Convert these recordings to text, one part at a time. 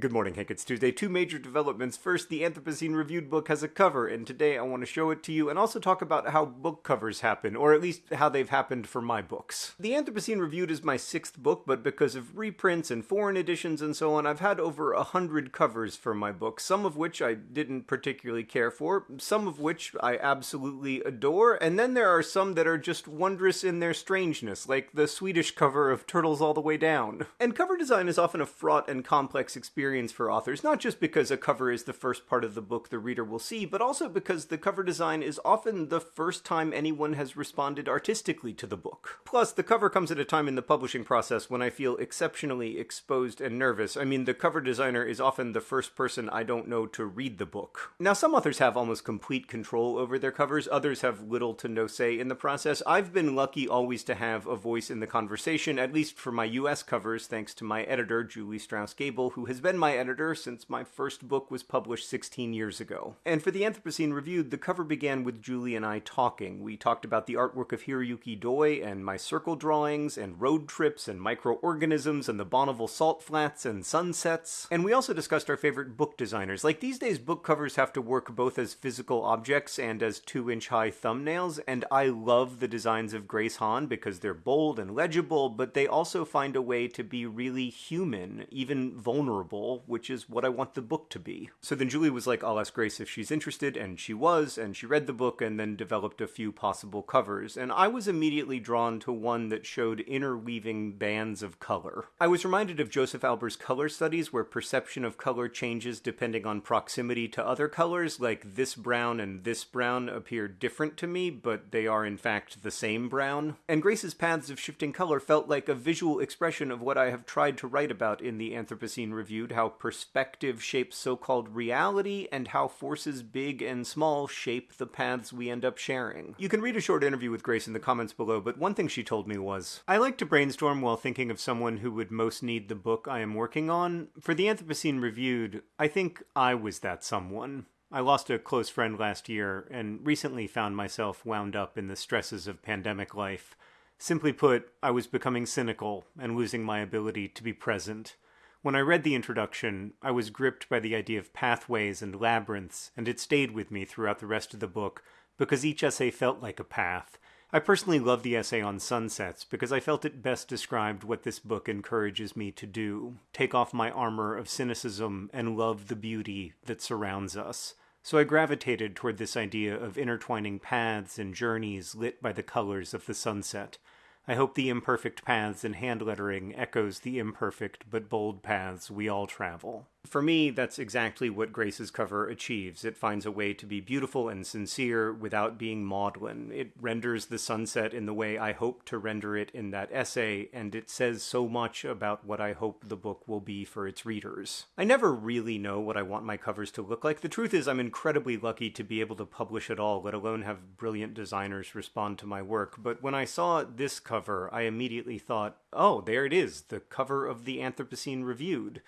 Good morning, Hank. It's Tuesday. Two major developments. First, the Anthropocene Reviewed book has a cover, and today I want to show it to you and also talk about how book covers happen, or at least how they've happened for my books. The Anthropocene Reviewed is my sixth book, but because of reprints and foreign editions and so on, I've had over a hundred covers for my books, some of which I didn't particularly care for, some of which I absolutely adore, and then there are some that are just wondrous in their strangeness, like the Swedish cover of Turtles All the Way Down. And cover design is often a fraught and complex experience experience for authors, not just because a cover is the first part of the book the reader will see, but also because the cover design is often the first time anyone has responded artistically to the book. Plus, the cover comes at a time in the publishing process when I feel exceptionally exposed and nervous. I mean, the cover designer is often the first person I don't know to read the book. Now, some authors have almost complete control over their covers, others have little to no say in the process. I've been lucky always to have a voice in the conversation, at least for my US covers, thanks to my editor, Julie Strauss Gabel, who has been been my editor since my first book was published 16 years ago. And for the Anthropocene Reviewed, the cover began with Julie and I talking. We talked about the artwork of Hiroyuki Doi and my circle drawings and road trips and microorganisms and the Bonneville salt flats and sunsets. And we also discussed our favorite book designers. Like these days, book covers have to work both as physical objects and as two inch high thumbnails, and I love the designs of Grace Han because they're bold and legible, but they also find a way to be really human, even vulnerable which is what I want the book to be. So then Julie was like, I'll ask Grace if she's interested, and she was, and she read the book and then developed a few possible covers. And I was immediately drawn to one that showed interweaving bands of color. I was reminded of Josef Albers' color studies, where perception of color changes depending on proximity to other colors, like this brown and this brown appear different to me, but they are in fact the same brown. And Grace's paths of shifting color felt like a visual expression of what I have tried to write about in the Anthropocene Reviewed how perspective shapes so called reality and how forces big and small shape the paths we end up sharing. You can read a short interview with Grace in the comments below, but one thing she told me was I like to brainstorm while thinking of someone who would most need the book I am working on. For the Anthropocene Reviewed, I think I was that someone. I lost a close friend last year and recently found myself wound up in the stresses of pandemic life. Simply put, I was becoming cynical and losing my ability to be present. When I read the introduction, I was gripped by the idea of pathways and labyrinths, and it stayed with me throughout the rest of the book because each essay felt like a path. I personally love the essay on sunsets because I felt it best described what this book encourages me to do take off my armor of cynicism and love the beauty that surrounds us. So I gravitated toward this idea of intertwining paths and journeys lit by the colors of the sunset. I hope the imperfect paths in hand lettering echoes the imperfect but bold paths we all travel. For me, that's exactly what Grace's cover achieves. It finds a way to be beautiful and sincere without being maudlin. It renders the sunset in the way I hope to render it in that essay, and it says so much about what I hope the book will be for its readers. I never really know what I want my covers to look like. The truth is, I'm incredibly lucky to be able to publish at all, let alone have brilliant designers respond to my work. But when I saw this cover, I immediately thought, oh, there it is, the cover of the Anthropocene Reviewed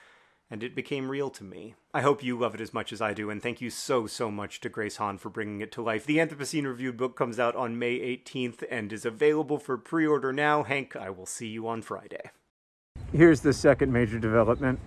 and it became real to me. I hope you love it as much as I do, and thank you so, so much to Grace Han for bringing it to life. The Anthropocene Reviewed book comes out on May 18th and is available for pre order now. Hank, I will see you on Friday. Here's the second major development.